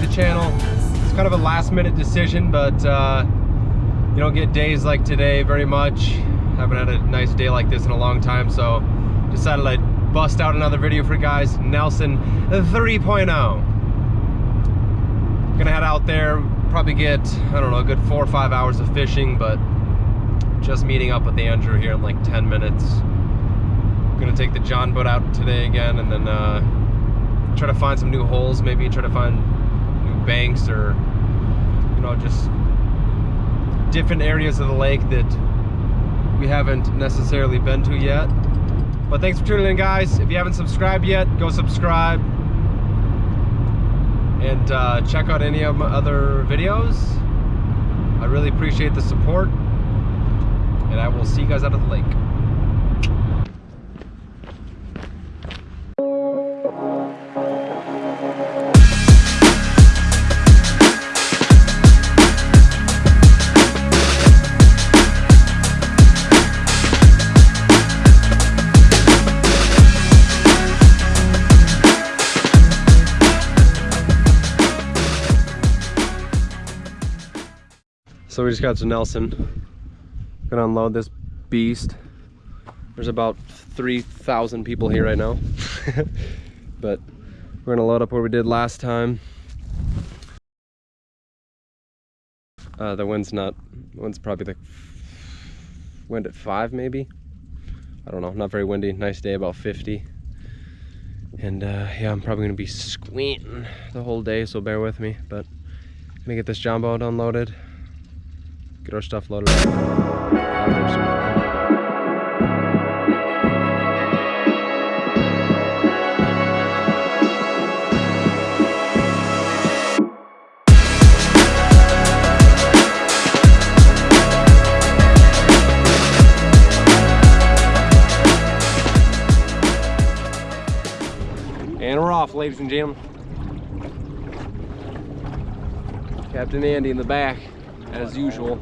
to the channel. It's kind of a last minute decision, but uh, you don't get days like today very much. Haven't had a nice day like this in a long time, so decided I'd bust out another video for you guys. Nelson 3.0. Gonna head out there, probably get, I don't know, a good four or five hours of fishing, but just meeting up with Andrew here in like 10 minutes. Gonna take the John boat out today again and then uh, try to find some new holes, maybe try to find banks or, you know, just different areas of the lake that we haven't necessarily been to yet. But thanks for tuning in, guys. If you haven't subscribed yet, go subscribe. And uh, check out any of my other videos. I really appreciate the support. And I will see you guys out of the lake. So we just got to Nelson. Gonna unload this beast. There's about 3,000 people here right now. but we're gonna load up where we did last time. Uh, the wind's not, the wind's probably the wind at five maybe. I don't know, not very windy. Nice day, about 50. And uh, yeah, I'm probably gonna be squinting the whole day, so bear with me. But gonna get this boat unloaded get our stuff loaded And we're off, ladies and gentlemen. Captain Andy in the back, as usual.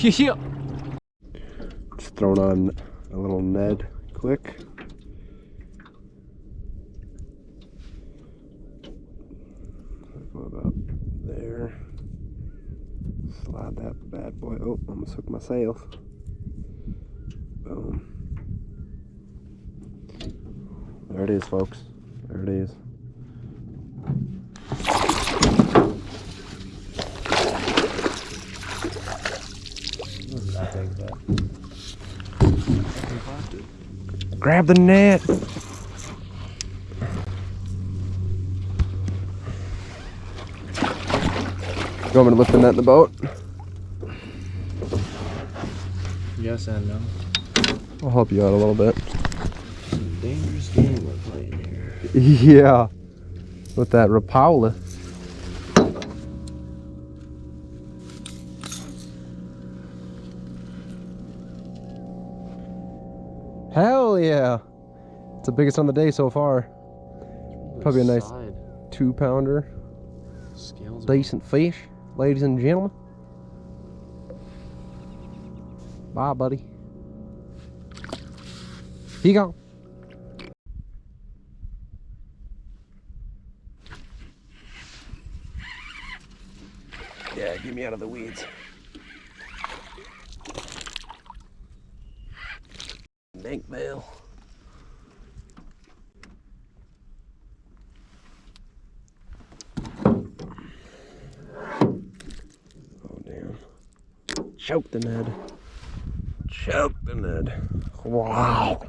Yeah. Just throwing on a little Ned quick. About there. Slide that bad boy. Oh, I almost hooked my sails. Boom. There it is, folks. There it is. Grab the net. You want me to lift the net in the boat? Yes and no. I'll help you out a little bit. Some dangerous game we're playing here. Yeah. With that Rapala. Hell yeah. It's the biggest on the day so far. Probably a nice Side. two pounder. Scales are- Decent fish, ladies and gentlemen. Bye, buddy. He gone. Yeah, get me out of the weeds. Bank bail. Oh damn. Choke the Ned. Choke the Ned. Wow.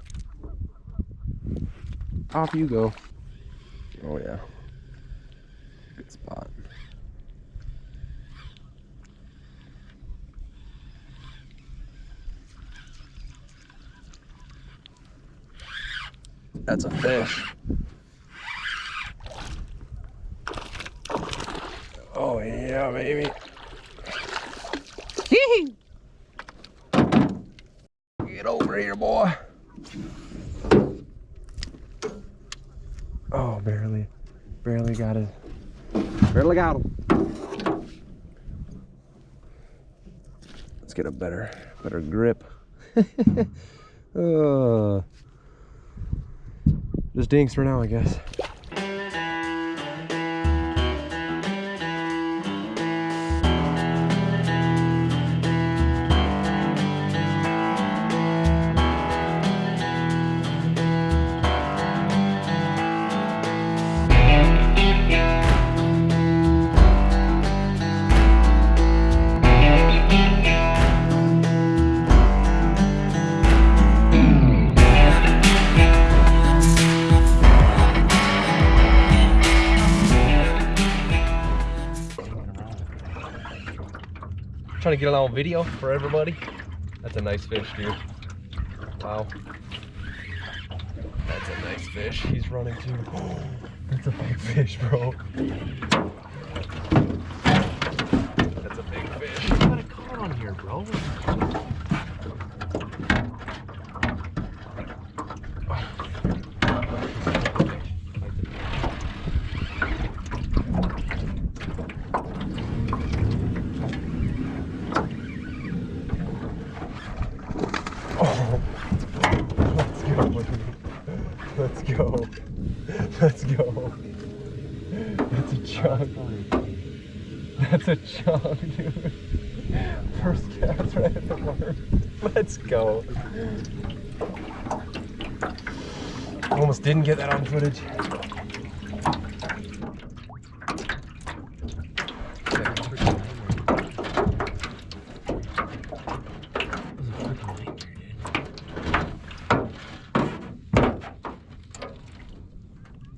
Off you go. Oh yeah. Good spot. That's a fish. Oh yeah, baby. Get over here, boy. Oh, barely, barely got it. Barely got him. Let's get a better, better grip. uh, just dinks for now, I guess. Trying to get a little video for everybody. That's a nice fish, dude. Wow. That's a nice fish. He's running too. That's a big fish, bro. That's a big fish. You got a caught on here, bro. Oh, let's go, buddy. Let's go. Let's go. That's a chunk. That's a chunk, dude. First cast right at the mark. Let's go. Almost didn't get that on footage.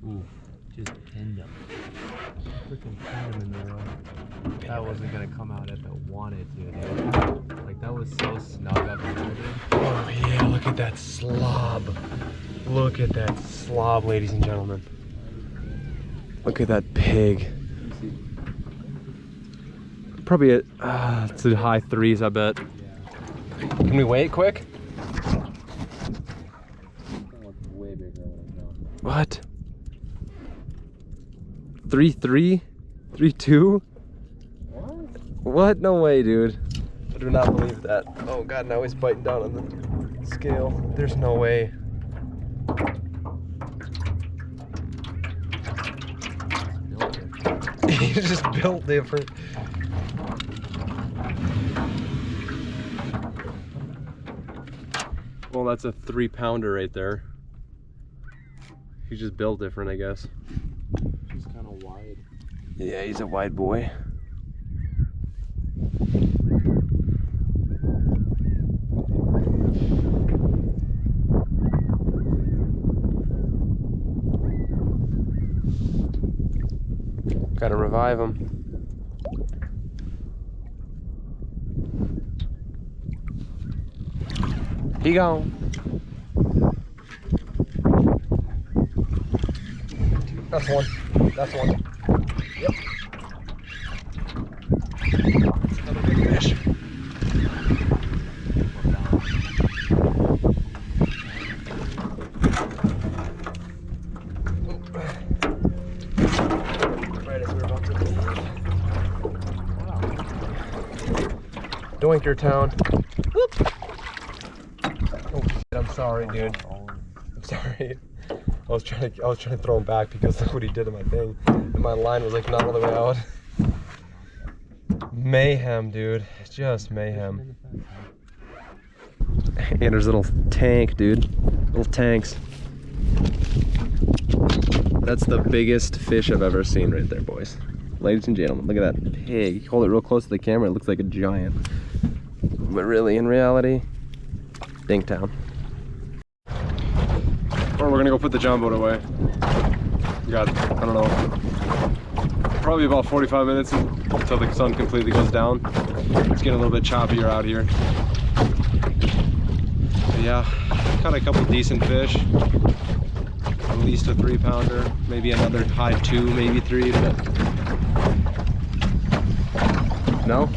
Ooh, just pinned him. freaking pinned him in there. That wasn't gonna come out if it wanted to, dude. Like that was so snug up there, dude. Oh yeah, look at that slob. Look at that slob, ladies and gentlemen. Look at that pig. Probably at uh, it's the high threes, I bet. Can we wait quick? Way bigger than I What? Three three? Three two? What? What? No way, dude. I do not believe that. Oh god, now he's biting down on the scale. There's no way. He's just built different. Well, that's a three pounder right there. He's just built different, I guess. He's kind of wide. Yeah, he's a wide boy. Gotta revive him. He gone. That's one. That's one. Yep. Another big fish. Right as we were about to leave. Doinker town. Whoop. Oh shit, I'm sorry, dude. I'm sorry. I was trying to I was trying to throw him back because look what he did to my thing. And my line was like not all the way out. Mayhem, dude. Just mayhem. And there's a little tank, dude. Little tanks. That's the biggest fish I've ever seen right there, boys. Ladies and gentlemen, look at that pig. Hold it real close to the camera, it looks like a giant. But really, in reality, Dinktown. Or we're gonna go put the John boat away. We got, I don't know, probably about 45 minutes until the sun completely goes down. It's getting a little bit choppier out here. But yeah, caught a couple decent fish. At least a three pounder, maybe another high two, maybe three, but no,